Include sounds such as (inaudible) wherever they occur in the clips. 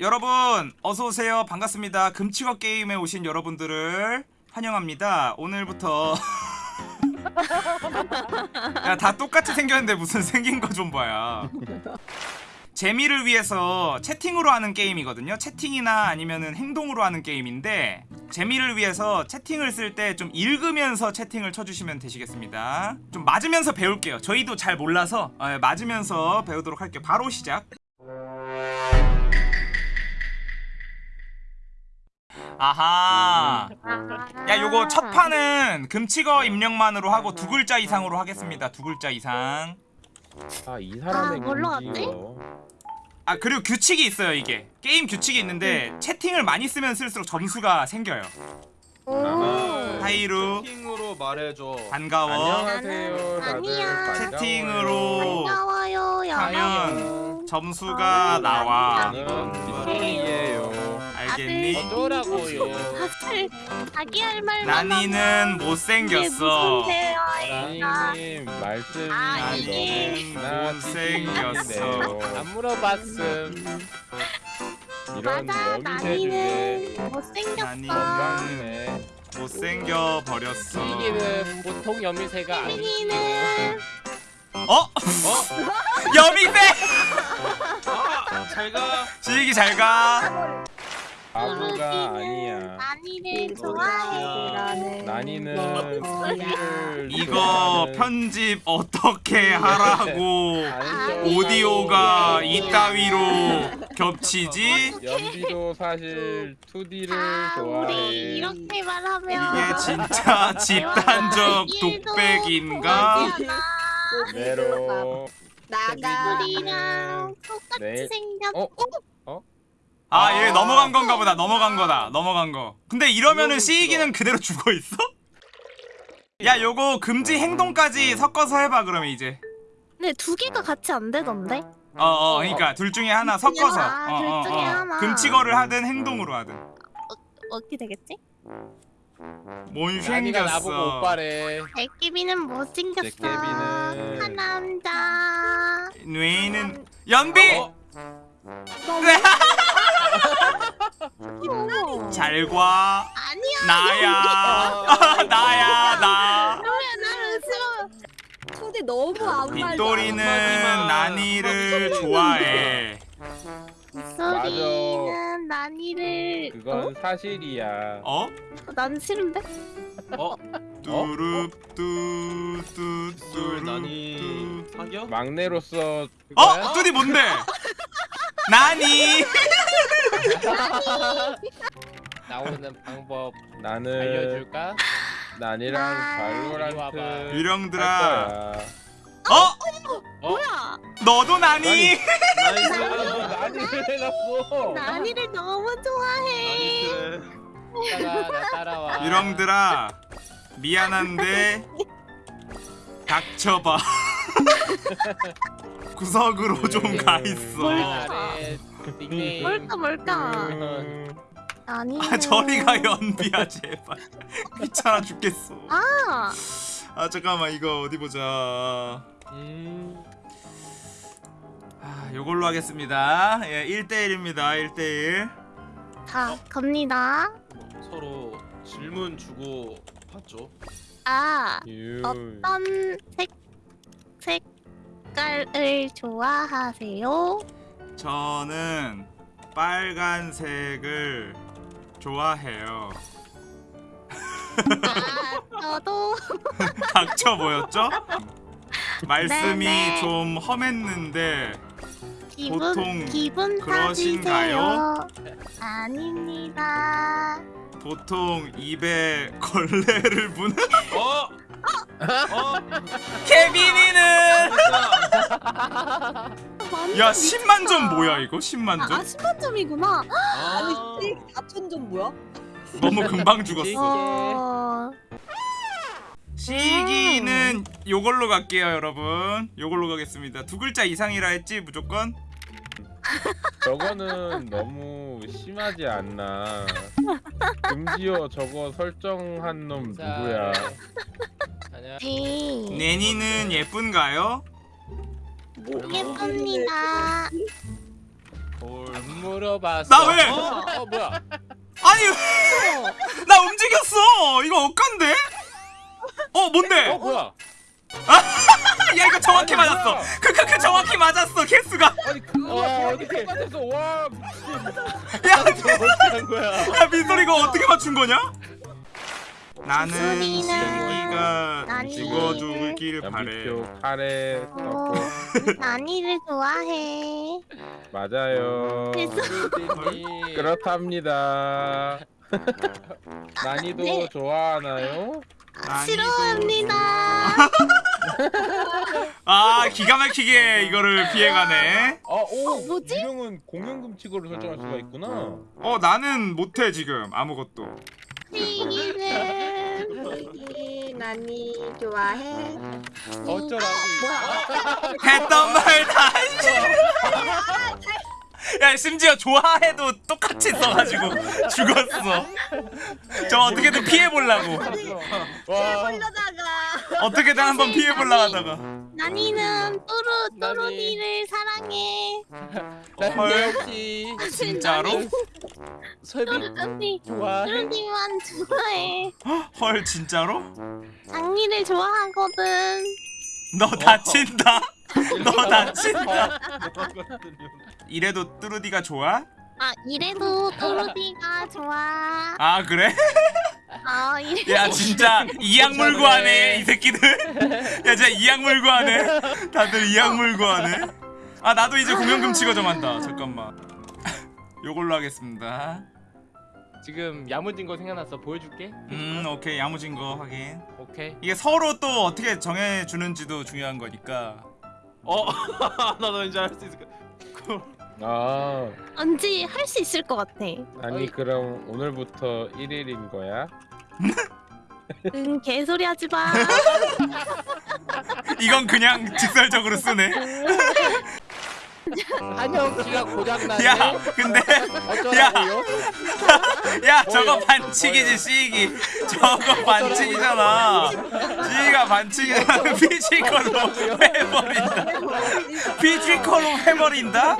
여러분 어서 오세요. 반갑습니다. 금치거 게임에 오신 여러분들을 환영합니다. 오늘부터 (laughs) 야 다 똑같이 생겼는데 무슨 생긴 거 좀 봐야. 재미를 위해서 채팅으로 하는 게임이거든요. 채팅이나 아니면은 행동으로 하는 게임인데 재미를 위해서 채팅을 쓸 때 좀 읽으면서 채팅을 쳐주시면 되시겠습니다. 좀 맞으면서 배울게요. 저희도 잘 몰라서 어, 맞으면서 배우도록 할게요. 바로 시작. 아하. 야 요거 첫 판은 금치거 입력만으로 하고 두 글자 이상으로 하겠습니다. 두 글자 이상. 아이 사람의 아, 뭘로? 금지요. 아 그리고 규칙이 있어요 이게 게임 규칙이 있는데 채팅을 많이 쓰면 쓸수록 점수가 생겨요 오. 하이루 채팅으로 말해줘. 반가워 안녕하세요 다들. 채팅으로 반가워요. 하면. 점수가 아, 나와 알겠니? 다들 자기 할 말만 나니는 못생겼어. 라니님 말씀이 아, 너무나 못생겼어. 안 물어봤음. 이런 맞아 나니는 못생겼어. 못생겨 버렸어. 찌기는 보통 여미새가 아니고 혜민이는 어? 여미배! 아, (laughs) 잘 가. 지익이 잘 가 바보가 아니야. 나니를 좋아해 TV를 이거 편집 어떻게 하라고? 아니. 오디오가 이따위로 (laughs) 겹치지? 연비도 사실 2D를 자 좋아해. 우리 이렇게 말하면 이게 진짜 (laughs) 집단적 독백인가? 네로. 나가. 우리랑 똑같이 네. 생겼 어? 아얘 넘어간 건가 보다 넘어간 거다 넘어간 거. 근데 이러면은 시이기는 그대로 죽어 있어? 야 요거 금지 행동까지 섞어서 해봐 그러면 이제. 근데 두 개가 같이 안 되던데? 어어 그러니까 둘 중에 하나 섞어서. 아, 어, 둘 어, 중에 어. 하나. 금치거를 하든 행동으로 하든. 어 떻게 되겠지? 뭔 나보고 생겼어. 오빠래. 애기비는 못생겼어? 제깨비는- 한 남자 뇌는 연비! 어? 잘과 아니야 나야 나야 나왜 나를 싫어 초대 너무 아무 말도 빗돌이는. 나니를 좋아해 소리는 나니를 그건 사실이야 어? 어? 난 싫은데? 어? 뚜룹 뚜뚜 둘 뚜룹 나니 뚜 사겨? 막내로서 어? 뚜디 뭔데? (laughs) 나니 나오는 방법 나는 알려줄까? 난이랑 나- 발로란트 유령들아 어? 뭐야 너도 나니? 나이스. 나니를 너무 좋아해. 따라 따라와. 유령들아 미안한데 닥쳐봐 (laughs) 구석으로 좀 가 있어 아래 닉네임 뭘까 뭘까? 음, 나니. 아 저리가 연비야 제발. (laughs) 귀찮아 죽겠어. 아. 아 잠깐만 이거 어디 보자. 음, 아 요걸로 하겠습니다. 예 1대1입니다 1대1 자, 갑니다. 서로 질문 주고 받죠. 아, 유. 어떤 색 색깔을 좋아하세요? 저는 빨간색을 좋아해요 아, 저도 (laughs) 닥쳐 보였죠? 말씀이 네네. 좀 험했는데 기분 보통 기분 그러신가요? 아닙니다. 보통 입에 걸레를 부는 어? 어? 케빈이는 완전 야 10만 점. 뭐야 이거 10만 아 점? 10만 점이구나 아. 아니 4천 점 뭐야? 너무 금방 죽었어 어, 시기는 요걸로 갈게요 여러분 요걸로 가겠습니다 두 글자 이상이라 했지 무조건 저거는 너무 심하지 않나 금지어 저거 설정한 놈 자, 누구야. 네. 내니는 예쁜가요? 예쁩니다. 뭘 물어봤어 나 왜? 어, 어 뭐야 아니 왜? 나 움직였어. 이거 억간데? 어 뭔데? 어 뭐야 (laughs) 야 이거 정확히 아니, 맞았어. 크크크 정확히 맞았어. 개수가. 아니 그거 어, 어떻게 똑같았어 와 야, (laughs) 어떻게 한 거야 야 민솔 이거 어떻게 맞춘 거냐? 나는 시기가. 죽어주길 바래. 연비표 카레 어, 넣고 나니를 좋아해. 맞아요 그렇답니다 (laughs) 난이도 네. 좋아하나요? 난이도 싫어합니다. 아 기가 막히게 이거를 피해가네. 아오 어, 뭐지? 유령은 공연금칙으로 설정할 수가 있구나 어 나는 못해 지금 아무것도. 시 기를 나니 좋아해. 어쩌라고 했던 말 다시. 야 심지어 좋아해도 똑같이 써가지고 죽었어. 저 어떻게든 피해 보려고. 와 올려다가 어떻게든 한번 피해 보려 하다가. 나니는 뚜루 나니. 뚜루니를 사랑해. (laughs) 헐. 역시 진짜로? 설비 뚜루니 좋아해 뚜루니만 좋아해. 헐 진짜로? 장미를 좋아하거든. 너 다친다. (laughs) 너 다친다. 이래도 뚜루디가 좋아? 아 이래도 뚜루니가 좋아. 아 그래? 아 이래. 야 진짜 이악 물고 하네 이 새끼들. 야 진짜 이악 물고 하네. 다들 이악 물고 하네. 아 나도 이제 공연금 치가 정한다. 잠깐만. 요걸로 하겠습니다. 지금 야무진 거 생각났어 보여줄게 음 오케이 야무진 거 확인. 오케이 이게 서로 또 어떻게 정해 주는지도 중요한 거니까. 어 나도 이제 할수 있을 것 아 왠지 할 수 있을 것 같아. 아니 어이. 그럼 오늘부터 1일인 거야? 응 개소리 하지 마. (laughs) 이건 그냥 직설적으로 쓰네. 한영키가 고장나네 야 근데 어쩌라고요? (laughs) 야 저거 반칙이지 시기. 저거 반칙이잖아. 시기가 반칙이잖아 피지컬로 해버린다. 피지컬로 해버린다?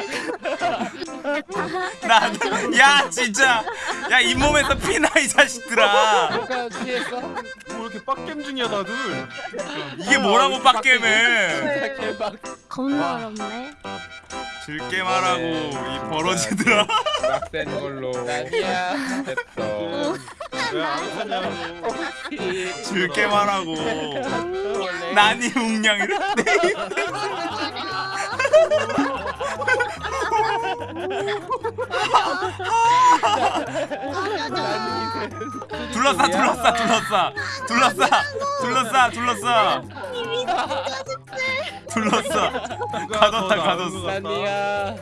나 야 진짜. 야 잇몸에서 피나 이 자식들아? 뭐 이렇게 빡겜 중이야 다들? 이게 뭐라고 빡겜해 개박 겁나 어렵네. 즐게 말하고 이 버러지들아. 빡센 걸로. 왜안 하냐고 즐게 말하고 난이 웅냥이를 둘러싸 둘러싸 둘러싸. 둘러싸 둘러싸 둘러싸 둘러싸 가뒀다, 가뒀어. 아니야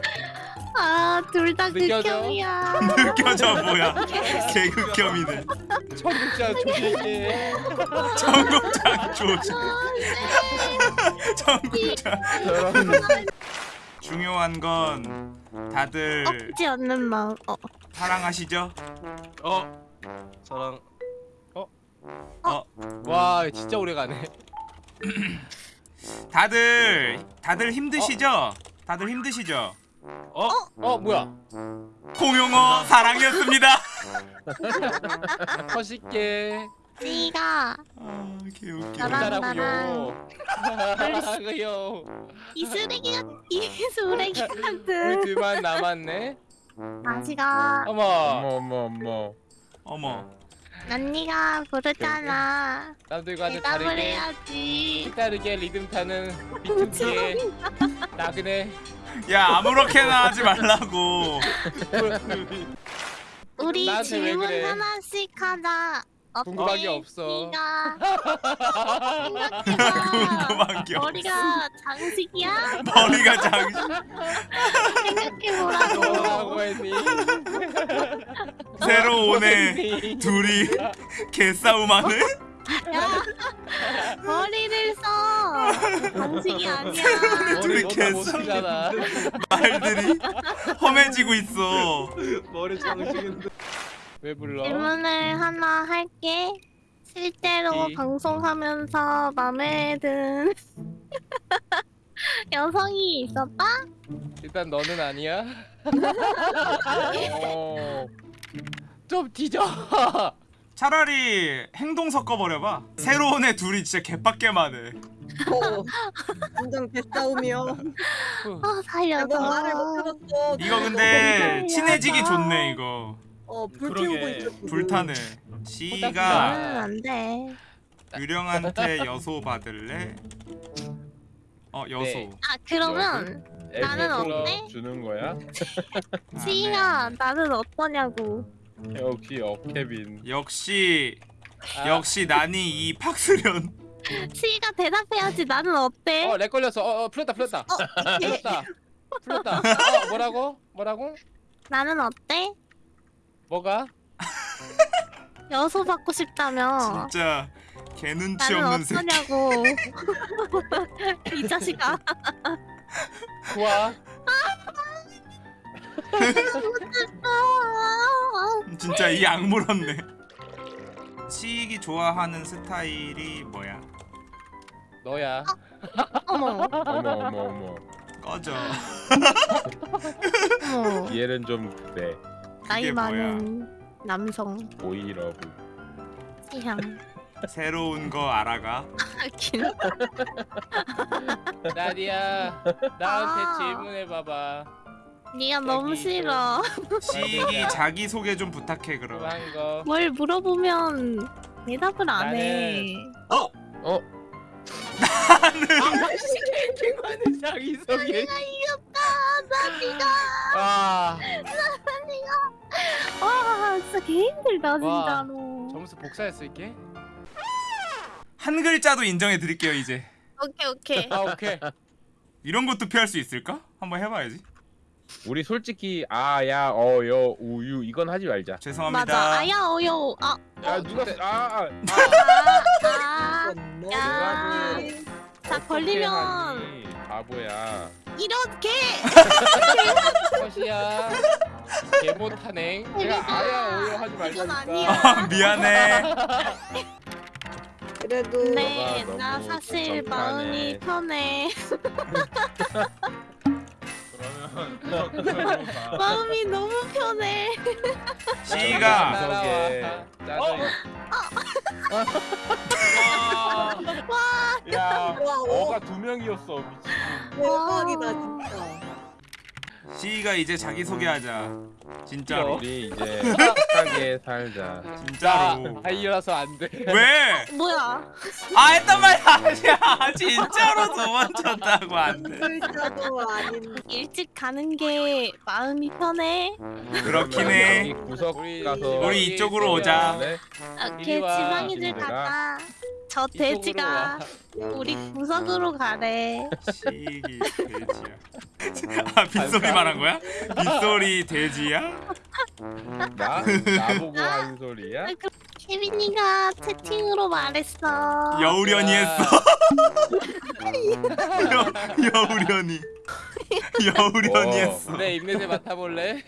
아 둘 다 느껴져? 극혐이야. 느껴져 뭐야. 개극혐이네. 청국장 조심해 청국장 조지. 청국장. (laughs) 중요한 건 다들 없지 않는 마음. 어. 사랑하시죠? 어. 저랑. 와 진짜 오래가네 (clears throat) 다들 다들 힘드시죠? 다들 힘드시죠? 어? 어 뭐야 공용어 사랑이었습니다. (laughs) 멋있게 씨가 아 개웃겨. 나랑- 잘하고요 (laughs) 잘하고요 이 쓰레기 같, 이 쓰레기 우리 같은 둘만 남았네 아시가 어머 어머 어머 어머 어머. 난니가 부르잖아. 나도 이거 아주 대답을 다르게 해야지. 다르게 리듬 타는 (laughs) 비투비의 나그네 야 아무렇게나 하지 말라고. (laughs) 우리 나한테 왜 질문 그래? 하나씩 하자. 궁금한 게 없어. (laughs) 생각해봐. 궁금한 게 없어. 머리가 장식이야? 머리가 장. 생각해보라고. 뭐라고 했니 새로 (laughs) 오네. 둘이 개싸움하네. 야, (laughs) 머리를 써. 장식이 아니야. 둘이 개싸움. 말들이 험해지고 있어. 머리 장식인데 왜 불러 질문을 하나 할게. 실제로 이. 방송하면서 마음에 든 (laughs) 여성이 있었다? 일단 너는 아니야. 어. 좀 뒤져. (laughs) 차라리 행동 섞어버려봐 새로운 애 둘이 진짜 개빡게만 해 어, 완전 개싸움이요. 아 살려줘. 너 말을 못 들었어. 이거 근데 어, 친해지기. 좋네 이거 어, 불 그러게. 피우고 있어. 지금. 불타네 시가 안돼. 유령한테 여소 받을래? 어 여소 네. 아 그러면 나는 어때? 주는 거야? (laughs) 아, 시가 나는 어떠냐고. 역시 업케빈. 역시 아, 역시 난이 이 팍스련 시가 (laughs) 대답해야지 나는 어때? 어, 렉 걸렸어. 어, 어 풀렸다, 풀렸다. 어, 풀렸다. 풀렸다. (laughs) 어, 뭐라고? 뭐라고? 나는 어때? 뭐가? 여소 받고 싶다며. 진짜 개눈치 나는 없는 새끼 어떠냐고. 이 자식아. 좋아. 진짜 이 악물었네 시익이 좋아하는 스타일이 뭐야? 너야. 어머, 어머 어머 어머. 꺼져 어머. 얘는 좀 그래. 나이 뭐야? 많은 남성 오이러브. 취향. 새로운 거 알아가 길. (laughs) 나디야. 나한테 아. 질문해 봐봐. 네가 너무 여기 싫어. 시익이 자기 소개 좀 부탁해 그럼 그한 거. 뭘 물어보면 대답을 안 해. 개만의 자기 소개. 내가 이겼다. 나 네가. 아, 와, 진짜 개 힘들다 와. 진짜로. 점수 복사했을게. 한 글자도 인정해 드릴게요 이제 오케이 오케이. 아, 오케이. 이런 것도 피할 수 있을까? 한번 해봐야지 우리 솔직히 아야 어여 우유 이건 하지 말자. 죄송합니다 맞아. 아야 어여. 아, 야 누가 아, 아, 아, 아. 야. 자 걸리면 하니, 바보야. 이렇게. 컷이야. 개 못하네. 내가 아야 어여 하지 이건 말자니까. 아니야. 미안해 그래도 네, 너가 나 너무 사실. 마음이 편해. 그러면 (laughs) 마음이 너무 편해. 시익아 따라와. 짜증. 야 와, 오, 어가 두 명이었어 미친. 대박이다 진짜. 시익아 이제 자기소개하자 진짜로 우리 이제 착하게 살자. 진짜로 아이라서 안 돼. 왜? 뭐야? 아 했단 말이 아니야 진짜로 도망쳤다고 안돼. 일찍 가는 게 마음이 편해. 그렇긴 해 구석 우리 가서 우리 이쪽으로 오자. 네? 오케이, 이리 와, 지방이들. 가자. 저 이쪽으로 돼지가 와. 우리 구석으로 가래. 시익이 돼지야 아 빗소리 말한 거야? 빗소리 돼지야? 나 나보고 한 소리야? 아, 그 케빈이가 채팅으로 말했어. 여우련이 했어 여, (laughs) 여우련이 (laughs) 여우련이 와. 했어 내 입냄새 맡아볼래?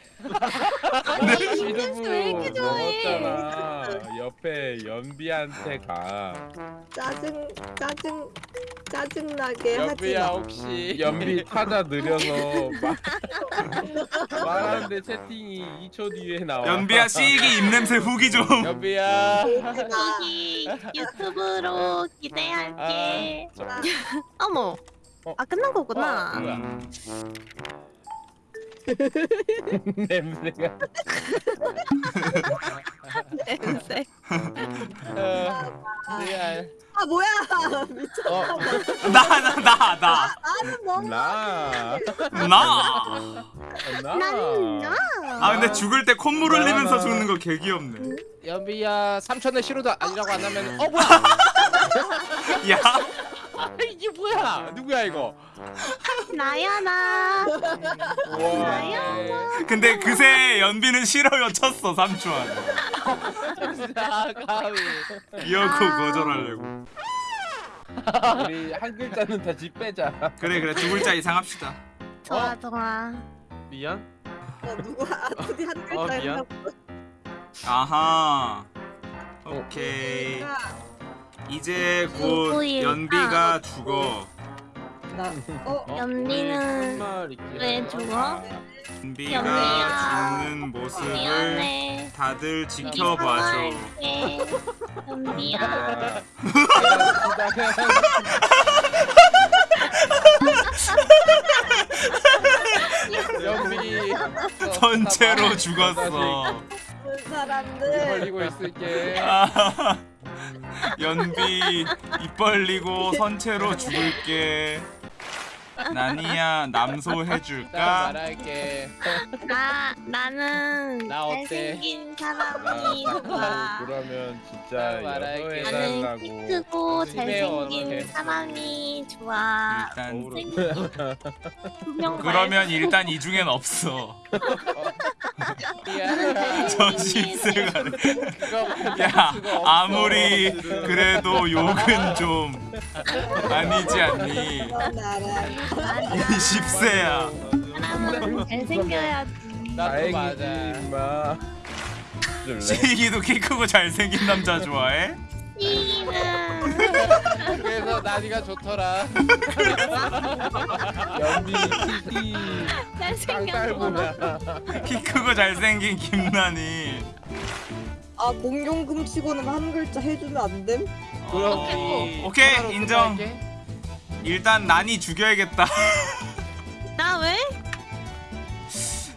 아니, 입냄새 왜 이렇게 좋아해? 먹었잖아. (laughs) 옆에 연비한테 가. 짜증 짜증 짜증 나게 하지 여비야 마. 혹시 연비 타자 느려서 말, (laughs) 말하는데 채팅이 2초 뒤에 나와. 연비야 시익이 입냄새 후기 좀 여비야 돼지가 여기 유튜브로 기대할게. 나 어머. 어? 아 끝난 거구나. 어, 뭐야? 음, (laughs) 냄새가. (laughs) 냄새. 어, 미안 아 뭐야 미쳐. 어나나 나 나 나는 나. 나. 나. 난 나. 아 근데 죽을 때 콧물 흘리면서 나. 죽는 거 개 귀엽네. 연비야 삼촌의 싫어도 아니라고 안 하면 어 뭐야 (laughs) 야, 아, 이게 뭐야 누구야 이거 나야 나. 와 근데 그새 연비는 싫어요 쳤어 삼촌. 나가위 이어고 아. 거절하려고. 우리 한 글자는 다시 빼자. 그래 그래 두 글자 이상 합시다. 좋아 좋아. 미안. 어, 누가 아프디 한 어, 글자 미안. 했나 아하. 오케이. 이제 곧? 연비가 죽어. 나 어? 연비는 정말 있긴 왜. 죽어? 연비가 연비야. 죽는 모습을 미안해. 다들 지켜봐줘. 사과할게. 연비야. 연비 선체로 죽었어. 그 사람들 벌리고 있을게. (laughs) 아, 연비 입 벌리고 선체로 죽을게. 나니야 남소 나 해줄까? 말할게. 나 나는 나 어때? 잘생긴 사람이 좋아. 그러면 진짜 말할게. 나는 키 크고 잘생긴. 사람이 좋아. 일단 그러면 일단 이 중엔 없어. 야, 저 십슬 가는. 그거 받을 야. 아무리 그래도 욕은 좀 아니지 않니? 나랑 이 십세야. 사람은 잘생겨야지. 나도 맞아. 시기도 키 크고 잘생긴 남자 좋아해? 이는 그래서 나니가 좋더라. 연비 키키 잘생겼어. 키 크고 잘생긴 김난이. 아 공룡금 치고는 한 글자 해주면 안 됨? 어, 오케이 인정. 일단 난이 죽여야겠다. (laughs) 나 왜?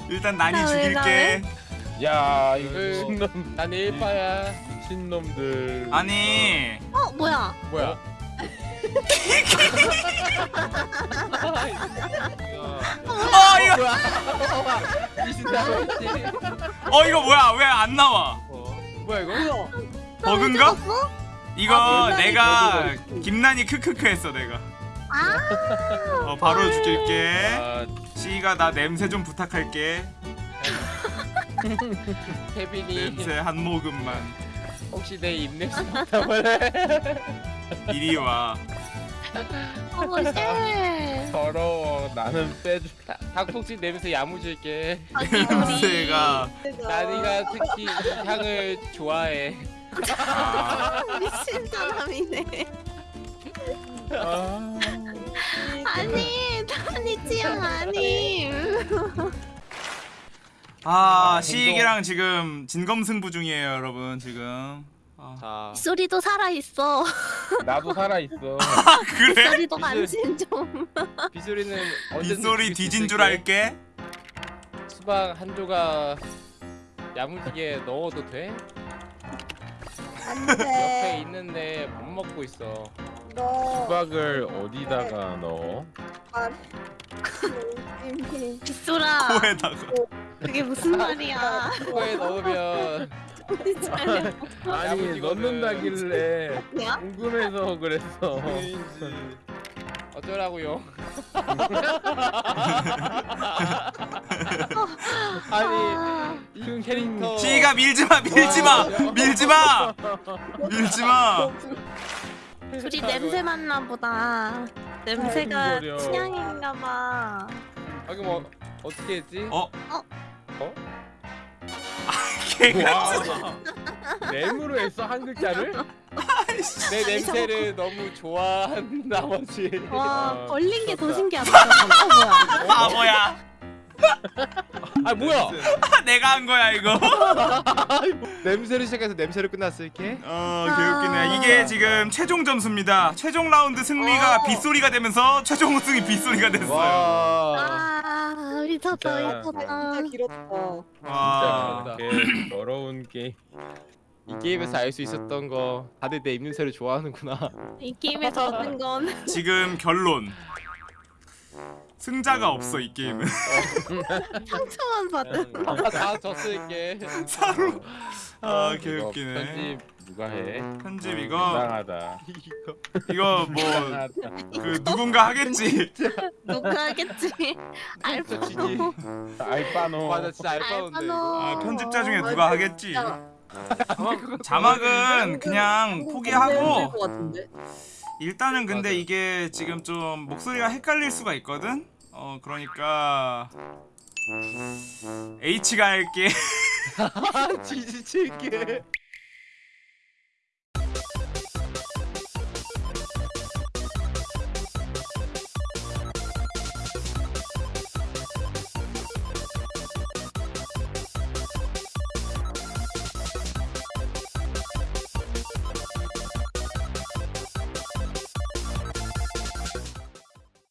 일단 난이 나 왜, 죽일게. 야 이거 그- 신놈 난 일파야. 신놈들 아니 어 뭐야? 뭐야? 어 이거. 어 이거 뭐야 왜 안 나와? 뭐야 이거? 뭐야? 버그인가? 찍었어? 이거 아, 내가. 김난이 크크크 했어 내가. 아 어 바로 죽일게. 아 시가 나 냄새 좀 부탁할게. (laughs) 냄새 한 모금만. 혹시 내 입냄새 맡아볼래 (laughs) 이리 와. 어머 쉣. 더러워 나는 빼줄 닭폭지 냄새 야무질게. (laughs) 냄새가 나니가 특히 이 향을 좋아해. 아, 미친 사람이네. 아 아니 나니 취향 아님. 아 시익이랑 지금 진검승부 중이에요 여러분 지금. 아, 자, 소리도 살아 있어. (laughs) 나도 살아 있어 (laughs) 그래? 소리도 간신 좀. (laughs) 빗소리는 언제든지 빗소리 뒤진 줄. 알게. 수박 한 조각 야무지게 넣어도 돼? 옆에 안돼 있는데 못 먹고 있어. 너 수박을 어디다가 넣어? 빗소라. 코에다가. 그게 무슨 말이야? 코에 넣으면? 아니 야무지거든. 넣는다길래 뭐야? 궁금해서 그랬어 어쩌라고요? (laughs) 아니 아, 이 캐릭터 시가 밀지 마, 밀지 마, 밀지 마, 밀지 마. 둘이 냄새 맡나 보다. 냄새가 취향인가 봐. 아 그럼 어, 어떻게 했지? 어? 어? 어? 와 램으로 했어 한 글자를? 내 냄새를 너무 좋아한 (laughs) 나머지 와 아, 벌린 게더 미쳤다. 신기하다. 어 뭐야? 바보야. 아 뭐야 (laughs) 내가 한 거야 이거. (laughs) 냄새를 시작해서 냄새로 끝났을게 어 개웃기네. 이게 지금 최종 점수입니다. 최종 라운드 승리가 어. 빗소리가 되면서 최종 우승이 빗소리가 됐어요. 와아 미쳤다 진짜. 미쳤다. 진짜 길었다 와. 진짜. 개 더러운 게임 이 게임에서 알 수 있었던 거 다들 내 입냄새를 좋아하는구나 이 게임에서 얻은 건 지금 결론. 승자가 없어 이 게임은. (laughs) 상처만 받은. 아, 다 졌을게 사로. 아 이거 개웃기네. 누가 해? 편집 이거 이상하다 이거 이거 뭐 그 누군가 하겠지. (laughs) 누가 하겠지? (laughs) 알파노. 알바노 맞아 진짜 알바노. 이거 아 편집자 중에 아, 누가 하겠지. 진짜. (laughs) 자막은 그냥 포기하고 일단은 근데 맞아요. 이게 지금 좀 목소리가 헷갈릴 수가 있거든. 어 그러니까 H가 할게. 지지칠게